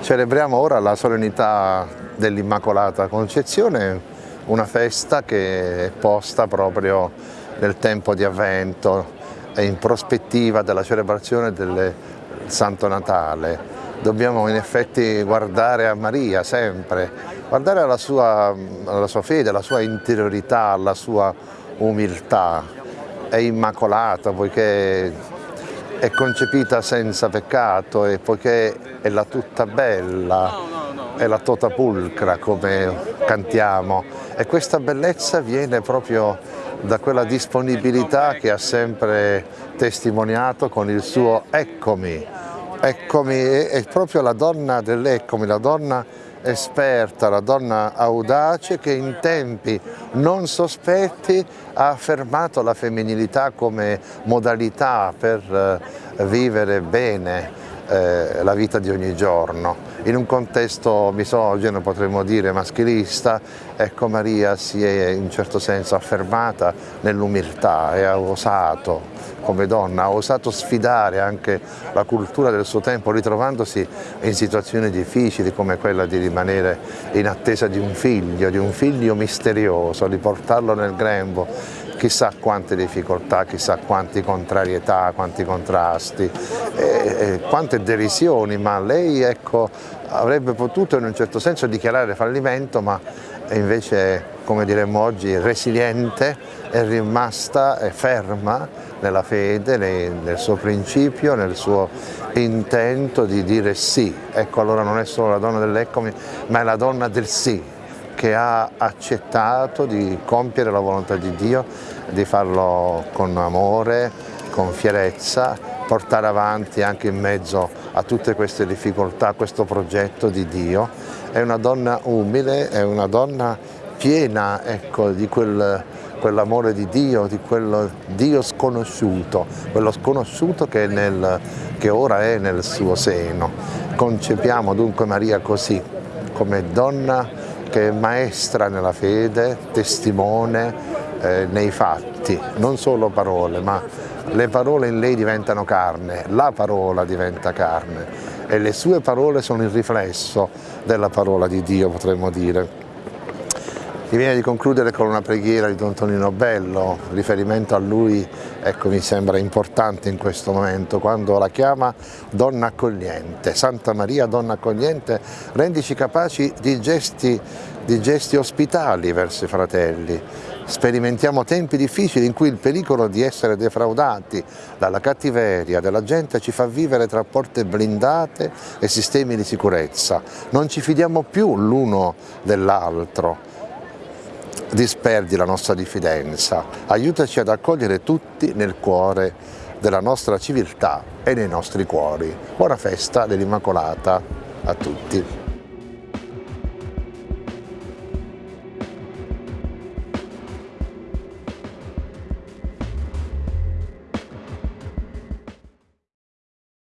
Celebriamo ora la solennità dell'Immacolata Concezione, una festa che è posta proprio nel tempo di avvento e in prospettiva della celebrazione del Santo Natale. Dobbiamo in effetti guardare a Maria sempre, guardare alla sua, alla sua fede, alla sua interiorità, alla sua umiltà. È immacolata poiché è concepita senza peccato e poiché è la tutta bella, è la tota pulcra come cantiamo e questa bellezza viene proprio da quella disponibilità che ha sempre testimoniato con il suo eccomi. Eccomi è proprio la donna dell'eccomi, la donna esperta, la donna audace che in tempi non sospetti ha affermato la femminilità come modalità per eh, vivere bene eh, la vita di ogni giorno. In un contesto misogeno, potremmo dire maschilista, ecco Maria si è in certo senso affermata nell'umiltà e ha osato come donna, ha osato sfidare anche la cultura del suo tempo ritrovandosi in situazioni difficili come quella di rimanere in attesa di un figlio, di un figlio misterioso, di portarlo nel grembo chissà quante difficoltà, chissà quante contrarietà, quanti contrasti, e, e, quante derisioni, ma lei ecco, avrebbe potuto in un certo senso dichiarare fallimento, ma invece, come diremmo oggi, resiliente, è rimasta è ferma nella fede, nel suo principio, nel suo intento di dire sì. Ecco, allora non è solo la donna dell'eccomi, ma è la donna del sì, che ha accettato di compiere la volontà di Dio, di farlo con amore, con fierezza, portare avanti anche in mezzo a tutte queste difficoltà questo progetto di Dio. È una donna umile, è una donna piena ecco, di quel, quell'amore di Dio, di quel Dio sconosciuto, quello sconosciuto che, nel, che ora è nel suo seno. Concepiamo dunque Maria così, come donna che è maestra nella fede, testimone eh, nei fatti, non solo parole, ma le parole in lei diventano carne, la parola diventa carne e le sue parole sono il riflesso della parola di Dio, potremmo dire. Mi viene di concludere con una preghiera di Don Tonino Bello, riferimento a lui ecco, mi sembra importante in questo momento, quando la chiama donna accogliente. Santa Maria, donna accogliente, rendici capaci di gesti, di gesti ospitali verso i fratelli. Sperimentiamo tempi difficili in cui il pericolo di essere defraudati dalla cattiveria della gente ci fa vivere tra porte blindate e sistemi di sicurezza. Non ci fidiamo più l'uno dell'altro disperdi la nostra diffidenza, aiutaci ad accogliere tutti nel cuore della nostra civiltà e nei nostri cuori. Buona festa dell'Immacolata a tutti.